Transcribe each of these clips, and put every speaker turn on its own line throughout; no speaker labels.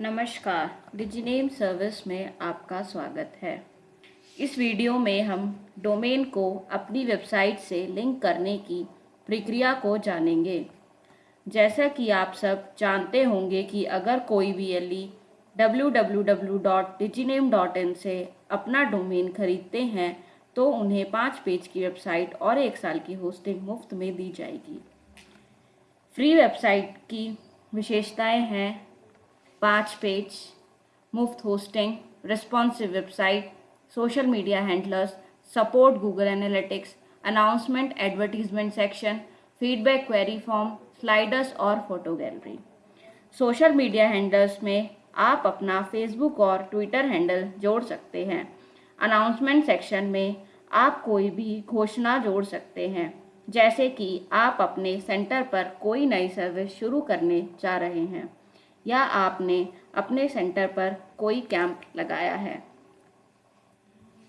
नमस्कार, डिजीनेम सर्विस में आपका स्वागत है। इस वीडियो में हम डोमेन को अपनी वेबसाइट से लिंक करने की प्रक्रिया को जानेंगे। जैसा कि आप सब जानते होंगे कि अगर कोई भी एल www.diginame.in से अपना डोमेन खरीदते हैं तो उन्हें पाँच पेज की वेबसाइट और एक साल की होस्टिंग मुफ़्त में दी जाएगी। फ्री वेबसाइट की विशेषताएँ हैं पाँच पेज, मुफ़्त hosting responsive website social media handlers support Google analytics announcement advertisement section feedback query form sliders और photo gallery social media handlers में आप अपना फेसबुक और ट्विटर हैंडल जोड़ सकते हैं। अनाउंसमेंट सेक्शन में आप कोई भी घोषणा जोड़ सकते हैं, जैसे कि आप अपने सेंटर पर कोई नई सर्विस शुरू करने जा रहे हैं। या आपने अपने सेंटर पर कोई कैंप लगाया है?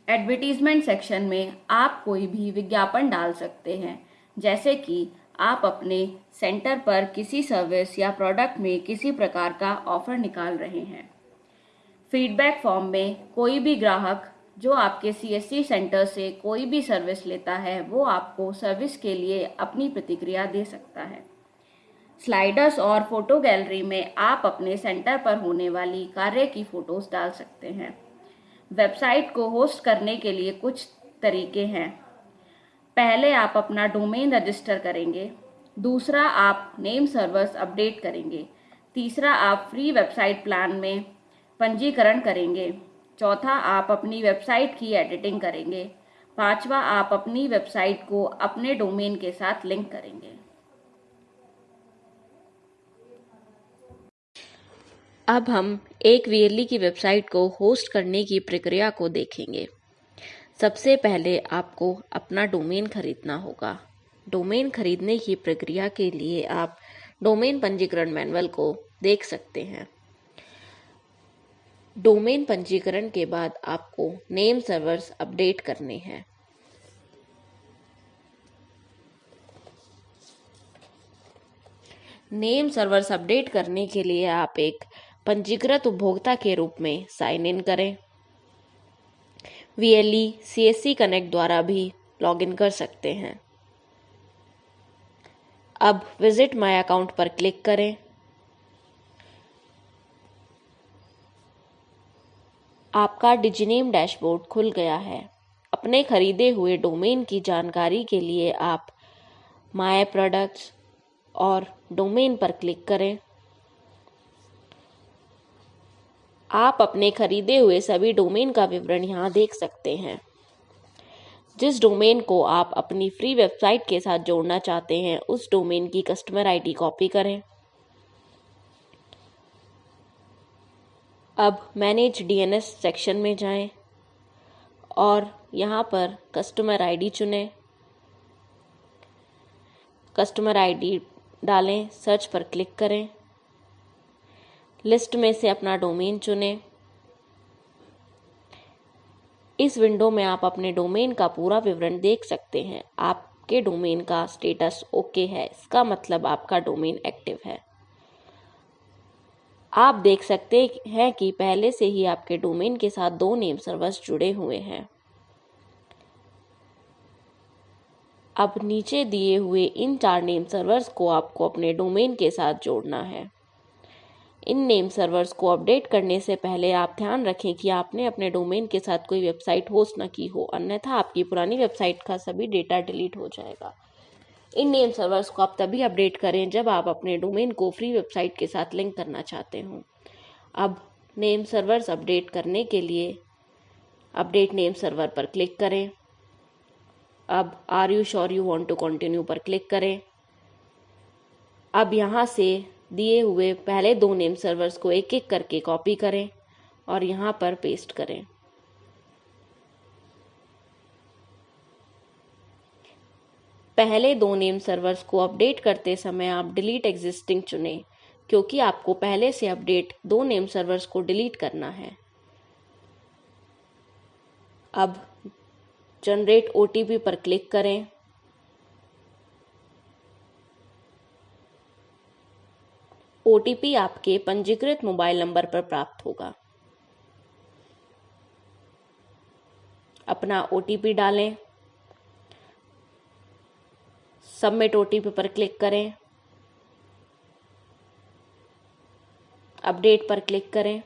एडवर्टीजमेंट सेक्शन में आप कोई भी विज्ञापन डाल सकते हैं। जैसे कि आप अपने सेंटर पर किसी सर्विस या प्रोडक्ट में किसी प्रकार का ऑफ़र निकाल रहे हैं। फीडबैक फॉर्म में कोई भी ग्राहक जो आपके सीएससी सेंटर से कोई भी सर्विस लेता है, वो आपको सर्विस के लिए अपनी प्रतिक्रिया दे सकता है। स्लाइडर्स और फ़ोटो गैलरी में आप अपने सेंटर पर होने वाली कार्य की फ़ोटोज़ डाल सकते हैं। वेबसाइट को होस्ट करने के लिए कुछ तरीके हैं। पहले आप अपना डोमेन रजिस्टर करेंगे। दूसरा, आप नेम सर्वर्स अपडेट करेंगे। तीसरा, आप फ्री वेबसाइट प्लान में पंजीकरण करेंगे। चौथा, आप अपनी वेबसाइट की एडिटिंग करेंगे। पांचवा, आप अपनी वेबसाइट को अपने डोमेन के साथ लिंक करेंगे।
अब हम एक वीएलई की वेबसाइट को होस्ट करने की प्रक्रिया को देखेंगे। सबसे पहले आपको अपना डोमेन खरीदना होगा। डोमेन खरीदने की प्रक्रिया के लिए आप डोमेन पंजीकरण मैनुअल को देख सकते हैं। डोमेन पंजीकरण के बाद आपको नेम सर्वर्स अपडेट करने हैं। नेम सर्वर्स अपडेट करने के लिए आप एक पंजीकृत उपभोक्ता के रूप में साइन इन करें। वीएलई, सीएससी कनेक्ट द्वारा भी लॉगिन कर सकते हैं। अब विज़िट माय अकाउंट पर क्लिक करें। आपका डिजीनेम डैशबोर्ड खुल गया है। अपने खरीदे हुए डोमेन की जानकारी के लिए आप माय प्रोडक्ट्स और डोमेन पर क्लिक करें। आप अपने खरीदे हुए सभी डोमेन का विवरण यहाँ देख सकते हैं। जिस डोमेन को आप अपनी फ्री वेबसाइट के साथ जोड़ना चाहते हैं, उस डोमेन की कस्टमर आईडी कॉपी करें। अब मैनेज डीएनएस सेक्शन में जाएँ और यहाँ पर कस्टमर आईडी चुनें। कस्टमर आईडी डालें, सर्च पर क्लिक करें। लिस्ट में से अपना डोमेन चुनें। इस विंडो में आप अपने डोमेन का पूरा विवरण देख सकते हैं। आपके डोमेन का स्टेटस ओके है। इसका मतलब आपका डोमेन एक्टिव है। आप देख सकते हैं कि पहले से ही आपके डोमेन के साथ दो नेम सर्वर्स जुड़े हुए हैं। अब नीचे दिए हुए इन चार नेम सर्वर्स को आपको अपने डोमेन के साथ जोड़ना है। इन नेम सर्वर्स को अपडेट करने से पहले आप ध्यान रखें कि आपने अपने डोमेन के साथ कोई वेबसाइट होस्ट न की हो, अन्यथा आपकी पुरानी वेबसाइट का सभी डेटा डिलीट हो जाएगा। इन नेम सर्वर्स को आप तभी अपडेट करें जब आप अपने डोमेन को फ्री वेबसाइट के साथ लिंक करना चाहते हों। अब नेम सर्वर्स अपडेट करने के लिए अपडेट नेम सर्वर पर क्लिक करें। अब are you sure you want to continue पर क्लिक करें। अब यहाँ से दिए हुए पहले दो नेम सर्वर्स को एक एक करके कॉपी करें और यहाँ पर पेस्ट करें। पहले दो नेम सर्वर्स को अपडेट करते समय आप डिलीट एग्जिस्टिंग चुनें, क्योंकि आपको पहले से अपडेट दो नेम सर्वर्स को डिलीट करना है। अब जनरेट ओ पर क्लिक करें। ओटीपी आपके पंजीकृत मोबाइल नंबर पर प्राप्त होगा। अपना ओटीपी डालें। सबमिट ओटीपी पर क्लिक करें। अपडेट पर क्लिक करें।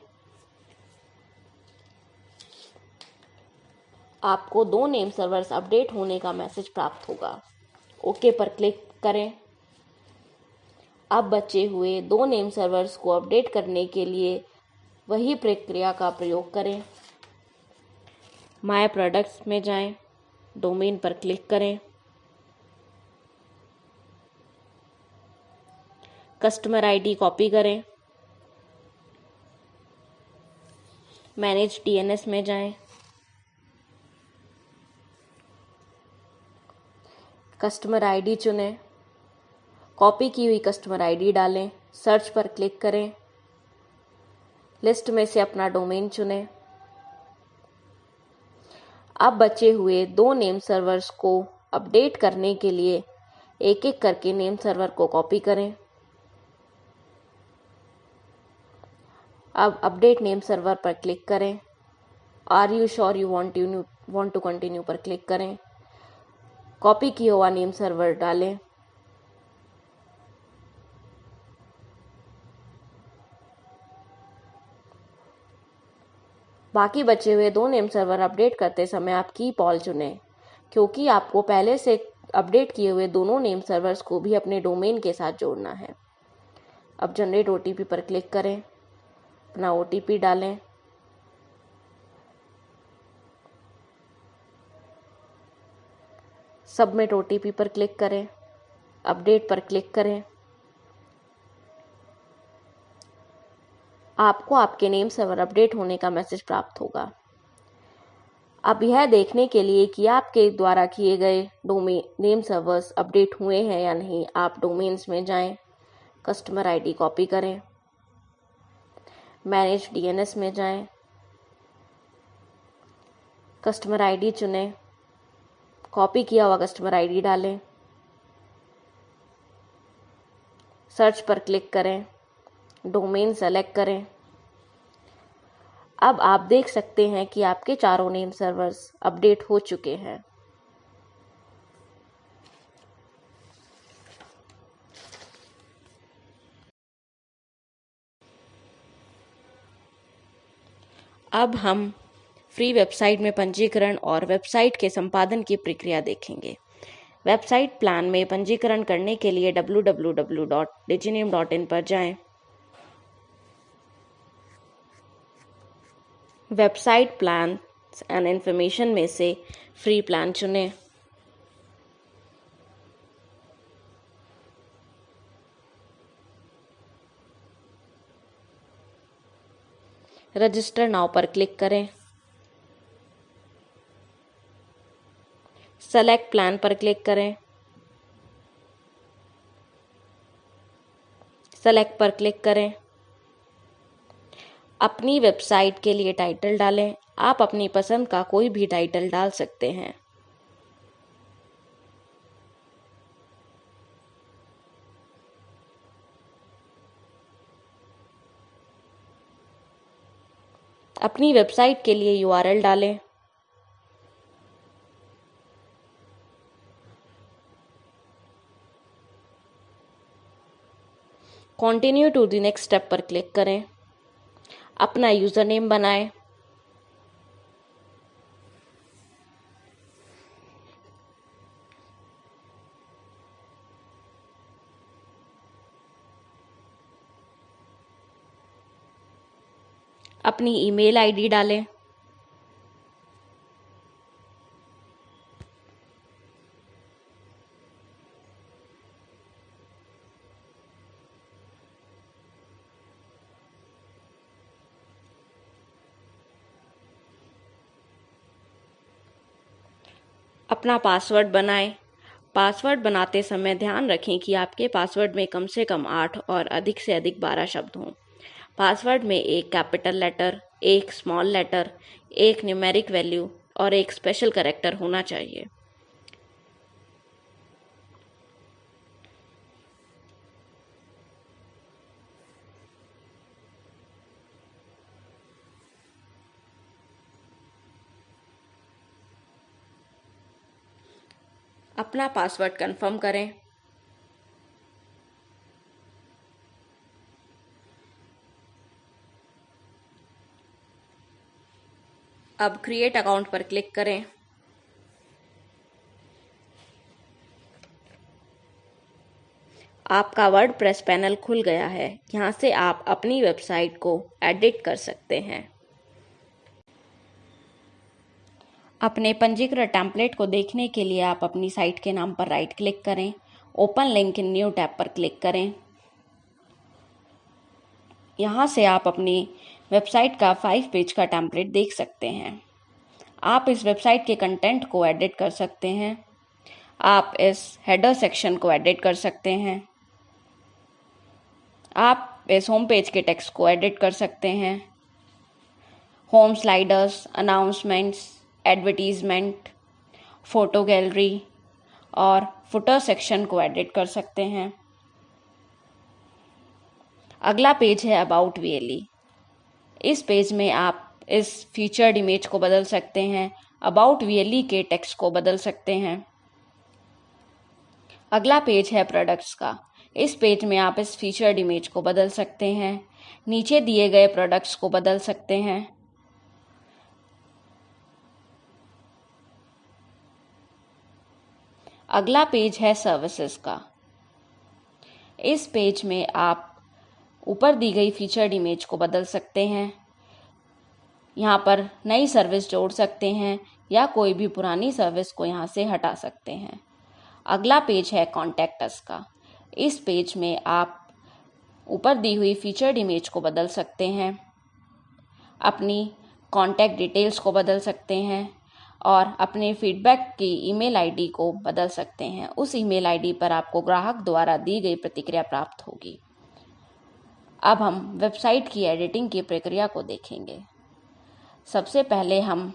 आपको दो नेम सर्वर्स अपडेट होने का मैसेज प्राप्त होगा। ओके पर क्लिक करें। अब बचे हुए दो नेम सर्वर्स को अपडेट करने के लिए वही प्रक्रिया का प्रयोग करें। माय प्रोडक्ट्स में जाएँ, डोमेन पर क्लिक करें। कस्टमर आईडी कॉपी करें। मैनेज डीएनएस में जाएँ, कस्टमर आईडी चुनें। कॉपी की हुई कस्टमर आईडी डालें, सर्च पर क्लिक करें, लिस्ट में से अपना डोमेन चुनें। अब बचे हुए दो नेम सर्वर्स को अपडेट करने के लिए एक एक करके नेम सर्वर को कॉपी करें। अब अपडेट नेम सर्वर पर क्लिक करें। Are you sure you want you want to continue पर क्लिक करें। कॉपी किया हुआ नेम सर्वर डालें। बाकी बचे हुए दो नेम सर्वर अपडेट करते समय आप की पॉल चुनें, क्योंकि आपको पहले से अपडेट किए हुए दोनों नेम सर्वर्स को भी अपने डोमेन के साथ जोड़ना है। अब जनरेट ओटीपी पर क्लिक करें, अपना ओटीपी डालें। सबमिट ओटीपी पर क्लिक करें अपडेट पर क्लिक करें। आपको आपके नेम सर्वर अपडेट होने का मैसेज प्राप्त होगा। अब यह देखने के लिए कि आपके द्वारा किए गए डोमेन नेम सर्वर्स अपडेट हुए हैं या नहीं आप डोमेन्स में जाएँ, कस्टमर आईडी कॉपी करें मैनेज डीएनएस में जाएँ, कस्टमर आईडी चुनें कॉपी किया हुआ कस्टमर आईडी डालें सर्च पर क्लिक करें। डोमेन सेलेक्ट करें। अब आप देख सकते हैं कि आपके चारों नेम सर्वर्स अपडेट हो चुके हैं। अब हम फ्री वेबसाइट में पंजीकरण और वेबसाइट के संपादन की प्रक्रिया देखेंगे। वेबसाइट प्लान में पंजीकरण करने के लिए www.diginame.in पर जाएँ। वेबसाइट प्लान एंड इन्फॉर्मेशन में से फ्री प्लान चुनें। रजिस्टर नाउ पर क्लिक करें। सेलेक्ट प्लान पर क्लिक करें। सेलेक्ट पर क्लिक करें। अपनी वेबसाइट के लिए टाइटल डालें। आप अपनी पसंद का कोई भी टाइटल डाल सकते हैं। अपनी वेबसाइट के लिए यूआरएल डालें। Continue to the next step पर क्लिक करें। अपना यूज़र नेम बनाएँ। अपनी ईमेल आईडी डालें। अपना पासवर्ड बनाएँ। पासवर्ड बनाते समय ध्यान रखें कि आपके पासवर्ड में कम से कम आठ और अधिक से अधिक बारह शब्द हों। पासवर्ड में एक कैपिटल लेटर, एक स्मॉल लेटर, एक न्यूमेरिक वैल्यू और एक स्पेशल करेक्टर होना चाहिए।
अपना पासवर्ड कंफर्म करें। अब क्रिएट अकाउंट पर क्लिक करें। आपका वर्ड प्रेस पैनल खुल गया है। यहाँ से आप अपनी वेबसाइट को एडिट कर सकते हैं। अपने पंजीकृत टेम्पलेट को देखने के लिए आप अपनी साइट के नाम पर राइट क्लिक करें open link in new tab पर क्लिक करें। यहाँ से आप अपनी वेबसाइट का फाइव पेज का टेम्पलेट देख सकते हैं। आप इस वेबसाइट के कंटेंट को एडिट कर सकते हैं। आप इस हेडर सेक्शन को एडिट कर सकते हैं। आप इस होम पेज के टेक्स्ट को एडिट कर सकते हैं। Home sliders announcements advertisement photo gallery और फुटर सेक्शन को एडिट कर सकते हैं। अगला पेज है अबाउट वीएलई इस पेज में आप इस फीचर्ड इमेज को बदल सकते हैं अबाउट वीएलई के टेक्स्ट को बदल सकते हैं। अगला पेज है प्रोडक्ट्स का। इस पेज में आप इस फीचर्ड इमेज को बदल सकते हैं, नीचे दिए गए प्रोडक्ट्स को बदल सकते हैं। अगला पेज है सर्विसेज़ का। इस पेज में आप ऊपर दी गई फीचर्ड इमेज को बदल सकते हैं। यहाँ पर नई सर्विस जोड़ सकते हैं या कोई भी पुरानी सर्विस को यहाँ से हटा सकते हैं। अगला पेज है कॉन्टेक्टस का। इस पेज में आप ऊपर दी हुई फीचर्ड इमेज को बदल सकते हैं। अपनी कॉन्टैक्ट डिटेल्स को बदल सकते हैं। और अपने फीडबैक की ईमेल आईडी को बदल सकते हैं। उस ईमेल आईडी पर आपको ग्राहक द्वारा दी गई प्रतिक्रिया प्राप्त होगी। अब हम वेबसाइट की एडिटिंग की प्रक्रिया को देखेंगे। सबसे पहले हम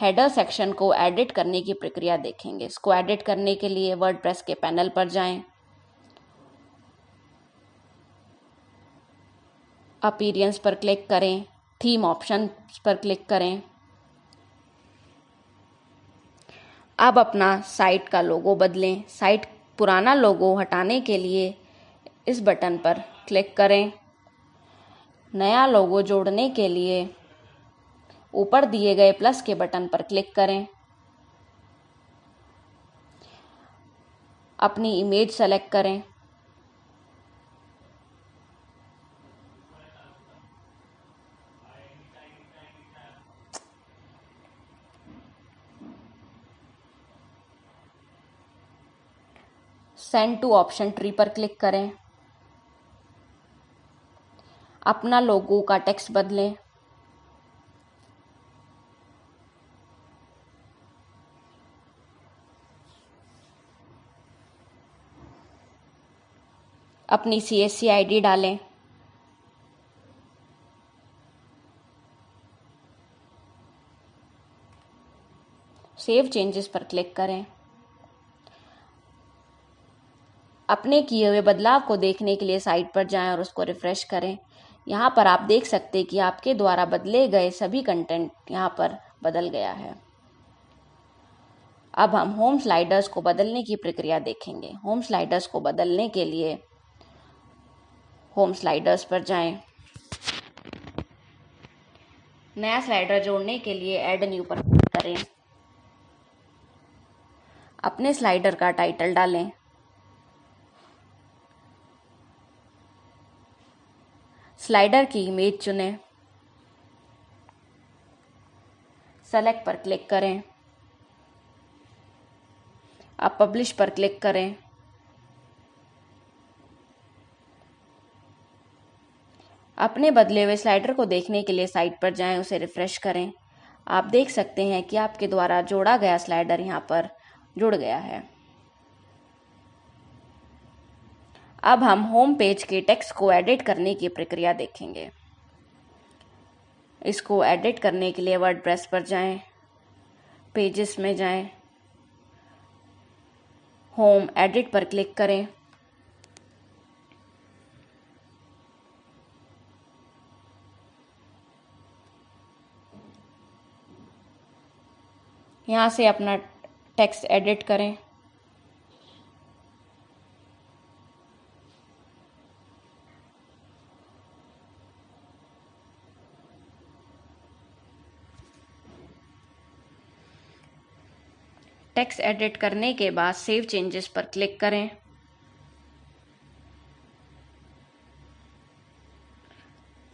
हेडर सेक्शन को एडिट करने की प्रक्रिया देखेंगे। इसको एडिट करने के लिए वर्ड के पैनल पर जाएँ। अपीरियंस पर क्लिक करें। थीम ऑप्शन पर क्लिक करें। अब अपना साइट का लोगो बदलें। साइट पुराना लोगो हटाने के लिए इस बटन पर क्लिक करें। नया लोगो जोड़ने के लिए ऊपर दिए गए प्लस के बटन पर क्लिक करें। अपनी इमेज सेलेक्ट करें। सेंड टू ऑप्शन ट्री पर क्लिक करें। अपना लोगो का टेक्स्ट बदलें। अपनी C S C I D डालें। सेव चेंजेस पर क्लिक करें। अपने किए हुए बदलाव को देखने के लिए साइट पर जाएँ और उसको रिफ़्रेश करें। यहाँ पर आप देख सकते हैं कि आपके द्वारा बदले गए सभी कंटेंट यहाँ पर बदल गया है। अब हम होम स्लाइडर्स को बदलने की प्रक्रिया देखेंगे। होम स्लाइडर्स को बदलने के लिए होम स्लाइडर्स पर जाएँ। नया स्लाइडर जोड़ने के लिए ऐड न्यू पर क्लिक करें। अपने स्लाइडर का टाइटल डालें। स्लाइडर की इमेज चुनें। सेलेक्ट पर क्लिक करें। अब पब्लिश पर क्लिक करें। अपने बदले हुए स्लाइडर को देखने के लिए साइट पर जाएँ, उसे रिफ्रेश करें। आप देख सकते हैं कि आपके द्वारा जोड़ा गया स्लाइडर यहाँ पर जुड़ गया है। अब हम होम पेज के टेक्स्ट को एडिट करने की प्रक्रिया देखेंगे। इसको एडिट करने के लिए वर्ड प्रेस पर जाएँ, पेजेस में जाएँ, होम एडिट पर क्लिक करें। यहाँ से अपना टेक्स्ट एडिट करें। टेक्स्ट एडिट करने के बाद सेव चेंजेस पर क्लिक करें।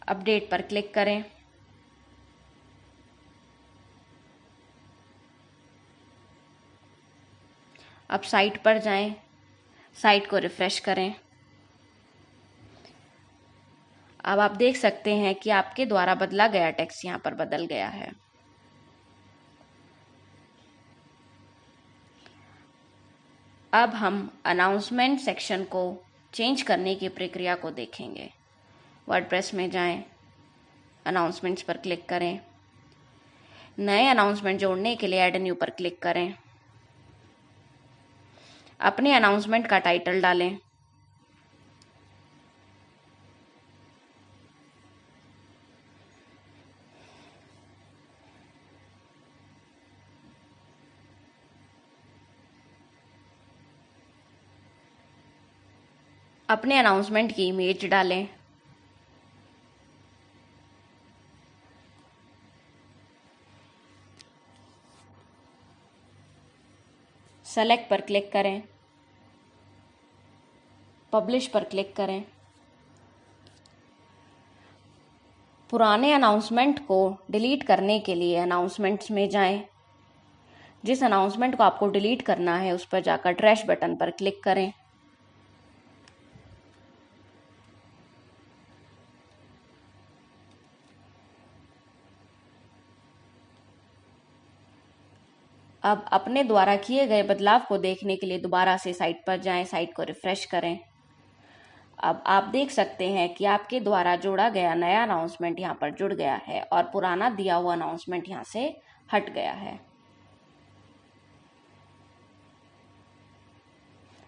अपडेट पर क्लिक करें। अब साइट पर जाएँ, साइट को रिफ्रेश करें। अब आप देख सकते हैं कि आपके द्वारा बदला गया टेक्स्ट यहाँ पर बदल गया है। अब हम अनाउंसमेंट सेक्शन को चेंज करने की प्रक्रिया को देखेंगे। वर्डप्रेस में जाएँ, अनाउंसमेंट्स पर क्लिक करें। नए अनाउंसमेंट जोड़ने के लिए ऐड न्यू पर क्लिक करें। अपने अनाउंसमेंट का टाइटल डालें। अपने अनाउंसमेंट की इमेज डालें। सेलेक्ट पर क्लिक करें। पब्लिश पर क्लिक करें। पुराने अनाउंसमेंट को डिलीट करने के लिए अनाउंसमेंट्स में जाएँ। जिस अनाउंसमेंट को आपको डिलीट करना है, उस पर जाकर ट्रैश बटन पर क्लिक करें। अब अपने द्वारा किए गए बदलाव को देखने के लिए दोबारा से साइट पर जाएँ साइट को रिफ्रेश करें। अब आप देख सकते हैं कि आपके द्वारा जोड़ा गया नया अनाउंसमेंट यहाँ पर जुड़ गया है और पुराना दिया हुआ अनाउंसमेंट यहाँ से हट गया है।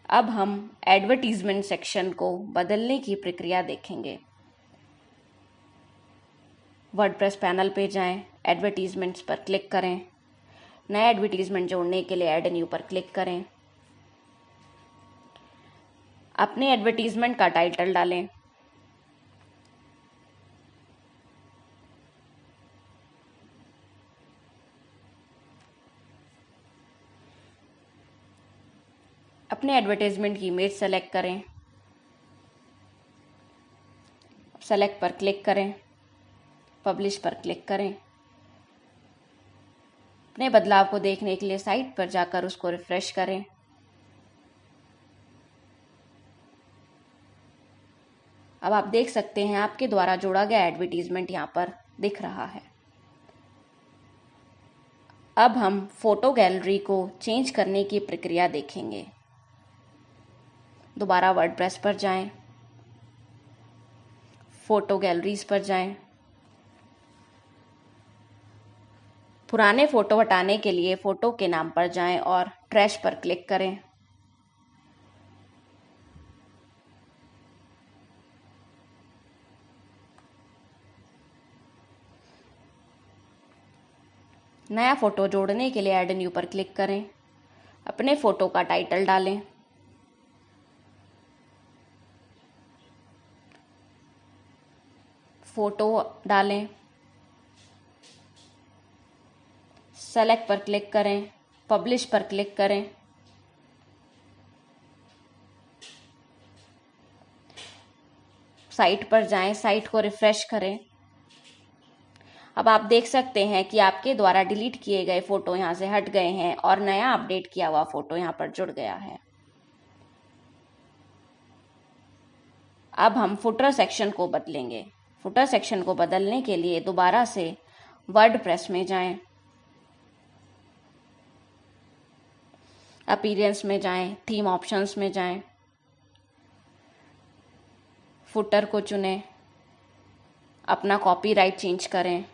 अब हम एडवर्टीजमेंट सेक्शन को बदलने की प्रक्रिया देखेंगे। वर्डप्रेस पैनल पे जाएँ, एडवर्टीजमेंट्स पर क्लिक करें। नया एडवर्टीजमेंट जोड़ने के लिए ऐड न्यू पर क्लिक करें। अपने एडवर्टीजमेंट का टाइटल डालें। अपने एडवर्टीजमेंट की इमेज सेलेक्ट करें। सेलेक्ट पर क्लिक करें। पब्लिश पर क्लिक करें। अपने बदलाव को देखने के लिए साइट पर जाकर उसको रिफ्रेश करें। अब आप देख सकते हैं आपके द्वारा जोड़ा गया एडवर्टीजमेंट यहाँ पर दिख रहा है। अब हम फ़ोटो गैलरी को चेंज करने की प्रक्रिया देखेंगे। दोबारा वर्डप्रेस पर जाएँ, फ़ोटो गैलरीज पर जाएँ, पुराने फ़ोटो हटाने के लिए फ़ोटो के नाम पर जाएँ और ट्रैश पर क्लिक करें। नया फ़ोटो जोड़ने के लिए ऐड न्यू पर क्लिक करें। अपने फ़ोटो का टाइटल डालें। फ़ोटो डालें। सेलेक्ट पर क्लिक करें पब्लिश पर क्लिक करें। साइट पर जाएँ साइट को रिफ्रेश करें। अब आप देख सकते हैं कि आपके द्वारा डिलीट किए गए फ़ोटो यहाँ से हट गए हैं और नया अपडेट किया हुआ फ़ोटो यहाँ पर जुड़ गया है। अब हम फुटर सेक्शन को बदलेंगे। फुटर सेक्शन को बदलने के लिए दोबारा से वर्ड प्रेस में जाएँ। अपीरियंस में जाएँ थीम ऑप्शंस में जाएँ फुटर को चुनें, अपना कॉपीराइट चेंज करें,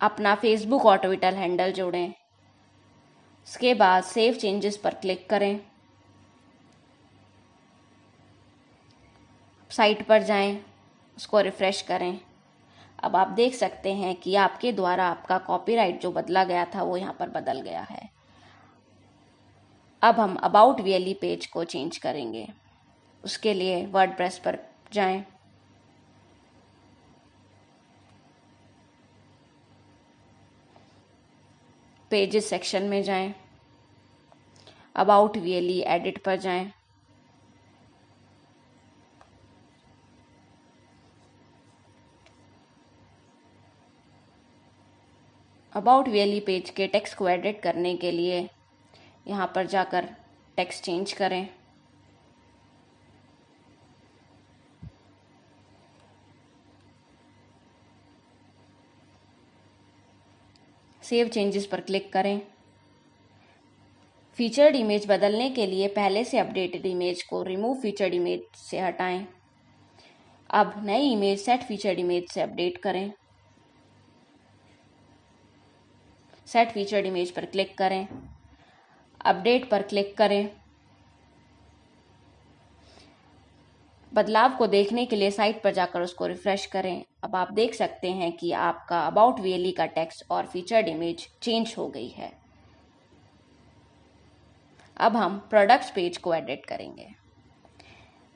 अपना फेसबुक और ट्विटर हैंडल जोड़ें, उसके बाद सेव चेंजेस पर क्लिक करें साइट पर जाएँ, उसको रिफ्रेश करें। अब आप देख सकते हैं कि आपके द्वारा आपका कॉपीराइट जो बदला गया था, वो यहाँ पर बदल गया है। अब हम अबाउट वीएलई पेज को चेंज करेंगे। उसके लिए वर्ड प्रेस पर जाएँ। पेजेस सेक्शन में जाएँ। अबाउट वीएलई एडिट पर जाएँ। अबाउट वीएलई पेज के टेक्स्ट को एडिट करने के लिए यहाँ पर जाकर टेक्स्ट चेंज करें। सेव चेंजेस पर क्लिक करें। फीचर्ड इमेज बदलने के लिए पहले से अपडेटेड इमेज को रिमूव फीचर्ड इमेज से हटाएँ। अब नई इमेज सेट फीचर्ड इमेज से अपडेट करें। सेट फीचर्ड इमेज पर क्लिक करें। अपडेट पर क्लिक करें। बदलाव को देखने के लिए साइट पर जाकर उसको रिफ्रेश करें। अब आप देख सकते हैं कि आपका अबाउट वीएलई का टेक्स्ट और फीचर्ड इमेज चेंज हो गई है। अब हम प्रोडक्ट्स पेज को एडिट करेंगे।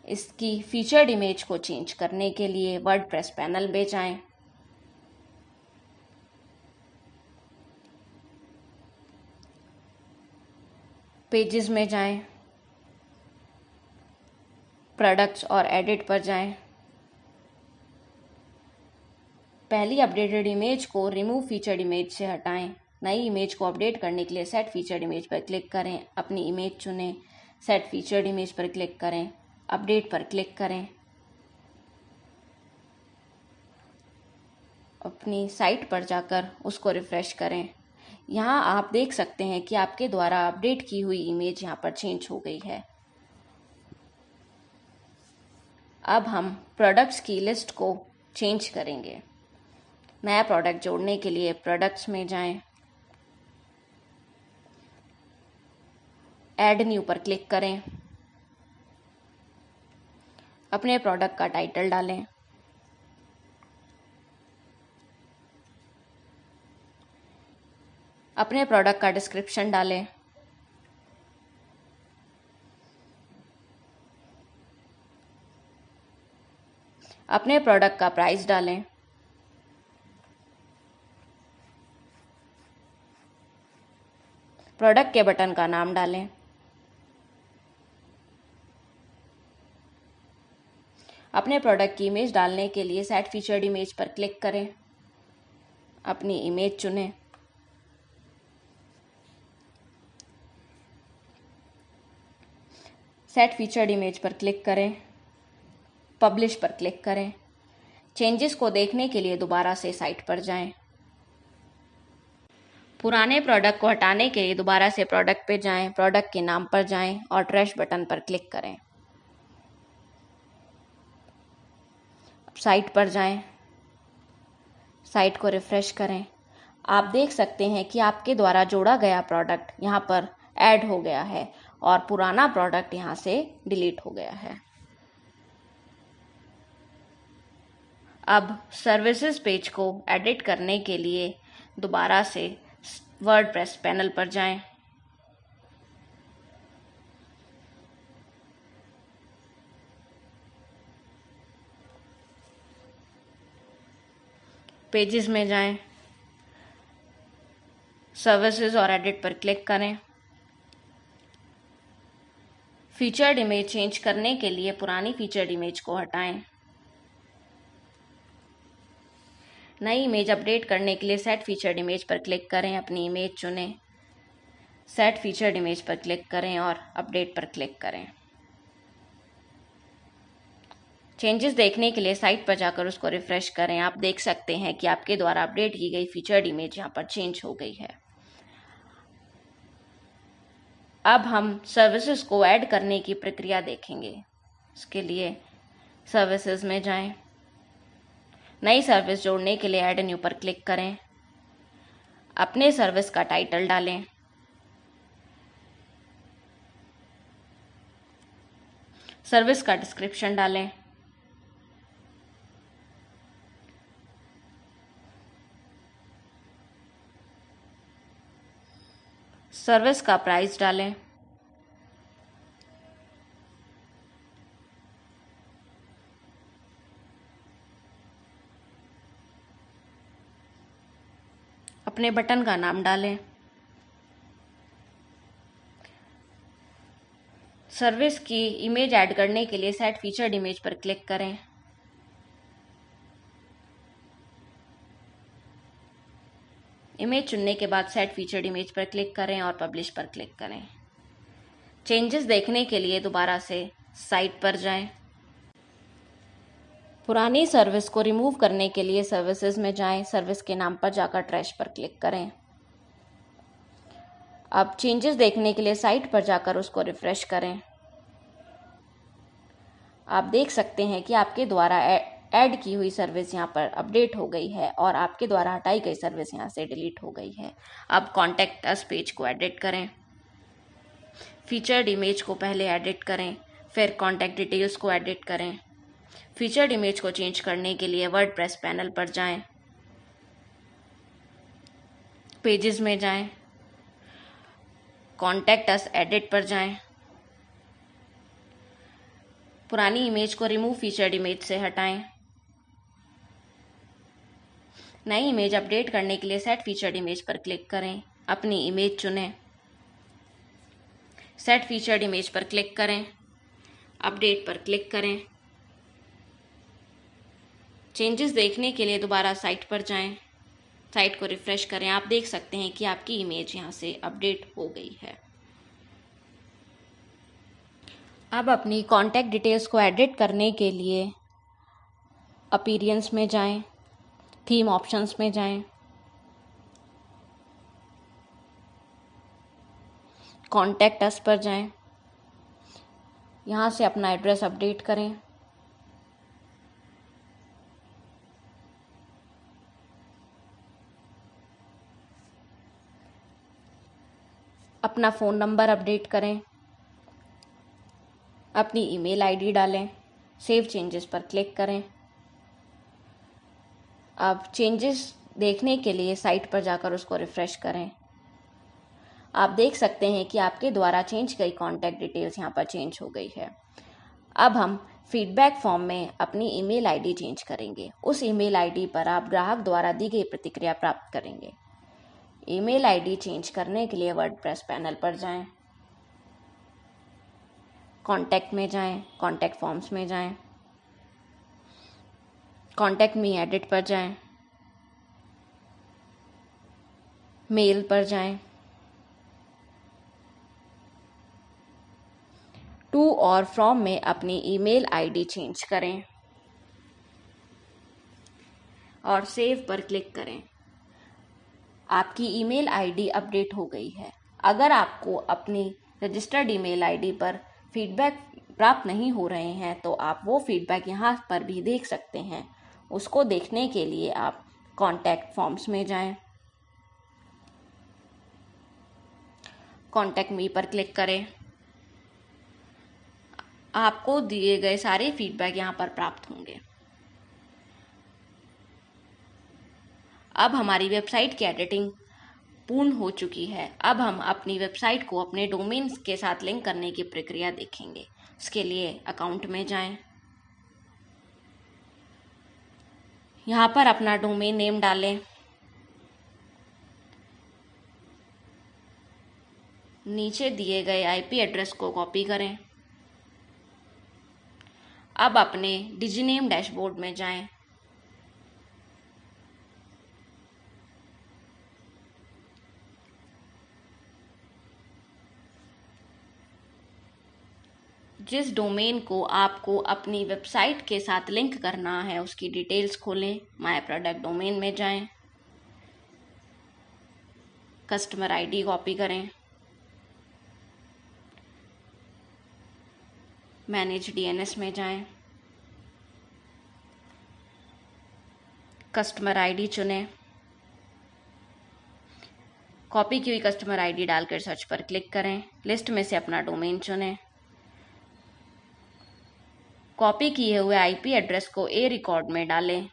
इसकी फीचर्ड इमेज को चेंज करने के लिए वर्ड प्रेस पैनल में जाएँ। पेजेस में जाएँ प्रोडक्ट्स और एडिट पर जाएँ। पहली अपडेटेड इमेज को रिमूव फीचर्ड इमेज से हटाएँ। नई इमेज को अपडेट करने के लिए सेट फीचर्ड इमेज पर क्लिक करें। अपनी इमेज चुनें। सेट फीचर्ड इमेज पर क्लिक करें। अपडेट पर क्लिक करें। अपनी साइट पर जाकर उसको रिफ्रेश करें। यहाँ आप देख सकते हैं कि आपके द्वारा अपडेट की हुई इमेज यहाँ पर चेंज हो गई है। अब हम प्रोडक्ट्स की लिस्ट को चेंज करेंगे। नया प्रोडक्ट जोड़ने के लिए प्रोडक्ट्स में जाएँ। ऐड न्यू पर क्लिक करें। अपने प्रोडक्ट का टाइटल डालें। अपने प्रोडक्ट का डिस्क्रिप्शन डालें। अपने प्रोडक्ट का प्राइस डालें। प्रोडक्ट के बटन का नाम डालें। अपने प्रोडक्ट की इमेज डालने के लिए सेट फीचर्ड इमेज पर क्लिक करें। अपनी इमेज चुनें। सेट फीचर्ड इमेज पर क्लिक करें पब्लिश पर क्लिक करें। चेंजेस को देखने के लिए दोबारा से साइट पर जाएँ। पुराने प्रोडक्ट को हटाने के लिए दोबारा से प्रोडक्ट पे जाएँ प्रोडक्ट के नाम पर जाएँ और ट्रैश बटन पर क्लिक करें। साइट पर जाएँ। साइट को रिफ्रेश करें। आप देख सकते हैं कि आपके द्वारा जोड़ा गया प्रोडक्ट यहाँ पर ऐड हो गया है। और पुराना प्रोडक्ट यहाँ से डिलीट हो गया है। अब सर्विसेज़ पेज को एडिट करने के लिए दोबारा से वर्ड प्रेस पैनल पर जाएँ। पेजेस में जाएँ। सर्विसेज़ और एडिट पर क्लिक करें। फीचर्ड इमेज चेंज करने के लिए पुरानी फीचर्ड इमेज को हटाएँ। नई इमेज अपडेट करने के लिए सेट फीचर्ड इमेज पर क्लिक करें, अपनी इमेज चुनें। सेट फीचर्ड इमेज पर क्लिक करें और अपडेट पर क्लिक करें। चेंजेस देखने के लिए साइट पर जाकर उसको रिफ्रेश करें। आप देख सकते हैं कि आपके द्वारा अपडेट की गई फीचर्ड इमेज यहाँ पर चेंज हो गई है। अब हम सर्विसेज़ को ऐड करने की प्रक्रिया देखेंगे। इसके लिए सर्विसेज़ में जाएँ। नई सर्विस जोड़ने के लिए ऐड न्यू पर क्लिक करें। अपने सर्विस का टाइटल डालें। सर्विस का डिस्क्रिप्शन डालें। सर्विस का प्राइस डालें। अपने बटन का नाम डालें। सर्विस की इमेज ऐड करने के लिए सेट फीचर्ड इमेज पर क्लिक करें। इमेज चुनने के बाद सेट फीचर्ड इमेज पर क्लिक करें और पब्लिश पर क्लिक करें। चेंजेस देखने के लिए दोबारा से साइट पर जाएँ। पुरानी सर्विस को रिमूव करने के लिए सर्विसेज़ में जाएँ। सर्विस के नाम पर जाकर ट्रैश पर क्लिक करें। अब चेंजेस देखने के लिए साइट पर जाकर उसको रिफ्रेश करें। आप देख सकते हैं कि आपके द्वारा ऐड की हुई सर्विस यहाँ पर अपडेट हो गई है और आपके द्वारा हटाई गई सर्विस यहाँ से डिलीट हो गई है। अब कॉन्टैक्ट अस पेज को एडिट करें। फीचर्ड इमेज को पहले एडिट करें, फिर कॉन्टैक्ट डिटेल्स को एडिट करें। फीचर्ड इमेज को चेंज करने के लिए वर्ड प्रेस पैनल पर जाएँ। पेजेस में जाएँ। कॉन्टैक्ट अस एडिट पर जाएँ। पुरानी इमेज को रिमूव फीचर्ड इमेज से हटाएँ। नई इमेज अपडेट करने के लिए सेट फीचर्ड इमेज पर क्लिक करें। अपनी इमेज चुनें। सेट फीचर्ड इमेज पर क्लिक करें। अपडेट पर क्लिक करें। चेंजेस देखने के लिए दोबारा साइट पर जाएँ। साइट को रिफ्रेश करें। आप देख सकते हैं कि आपकी इमेज यहाँ से अपडेट हो गई है। अब अपनी कॉन्टैक्ट डिटेल्स को एडिट करने के लिए अपीरियंस में जाएँ। थीम ऑप्शंस में जाएँ। कॉन्टैक्ट अस पर जाएँ। यहाँ से अपना एड्रेस अपडेट करें। अपना फ़ोन नंबर अपडेट करें। अपनी ईमेल आईडी डालें। सेव चेंजेस पर क्लिक करें। अब चेंजेस देखने के लिए साइट पर जाकर उसको रिफ़्रेश करें। आप देख सकते हैं कि आपके द्वारा चेंज गई कॉन्टैक्ट डिटेल्स यहाँ पर चेंज हो गई है। अब हम फीडबैक फॉर्म में अपनी ईमेल आईडी चेंज करेंगे। उस ईमेल आईडी पर आप ग्राहक द्वारा दी गई प्रतिक्रिया प्राप्त करेंगे। ईमेल आईडी चेंज करने के लिए वर्ड प्रेस पैनल पर जाएँ। कॉन्टैक्ट में जाएँ कॉन्टैक्ट फॉर्म्स में जाएँ। कॉन्टैक्ट मी एडिट पर जाएँ। मेल पर जाएँ। टू और फ्रॉम में अपनी ईमेल आईडी चेंज करें। और सेव पर क्लिक करें। आपकी ईमेल आईडी अपडेट हो गई है। अगर आपको अपनी रजिस्टर्ड ईमेल आईडी पर फीडबैक प्राप्त नहीं हो रहे हैं तो आप वो फीडबैक यहाँ पर भी देख सकते हैं। उसको देखने के लिए आप कॉन्टैक्ट फॉर्म्स में जाएँ। कॉन्टैक्ट मी पर क्लिक करें। आपको दिए गए सारे फीडबैक यहाँ पर प्राप्त होंगे। अब हमारी वेबसाइट की एडिटिंग पूर्ण हो चुकी है। अब हम अपनी वेबसाइट को अपने डोमेन के साथ लिंक करने की प्रक्रिया देखेंगे। उसके लिए अकाउंट में जाएँ। यहाँ पर अपना डोमेन नेम डालें। नीचे दिए गए आईपी एड्रेस को कॉपी करें। अब अपने डिजीनेम डैशबोर्ड में जाएँ। जिस डोमेन को आपको अपनी वेबसाइट के साथ लिंक करना है, उसकी डिटेल्स खोलें माय प्रोडक्ट डोमेन में जाएँ कस्टमर आईडी कॉपी करें मैनेज डीएनएस में जाएँ कस्टमर आईडी चुनें कॉपी की हुई कस्टमर आईडी डालकर सर्च पर क्लिक करें लिस्ट में से अपना डोमेन चुनें। कॉपी किए हुए आईपी एड्रेस को ए रिकॉर्ड में डालें।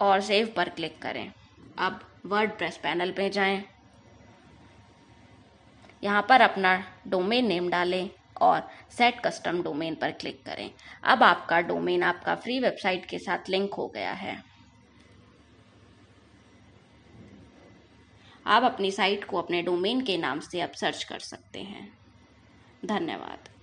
और सेव पर क्लिक करें। अब वर्ड प्रेस पैनल पे जाएँ। यहाँ पर अपना डोमेन नेम डालें और सेट कस्टम डोमेन पर क्लिक करें। अब आपका डोमेन आपका फ्री वेबसाइट के साथ लिंक हो गया है। आप अपनी साइट को अपने डोमेन के नाम से अब सर्च कर सकते हैं। धन्यवाद।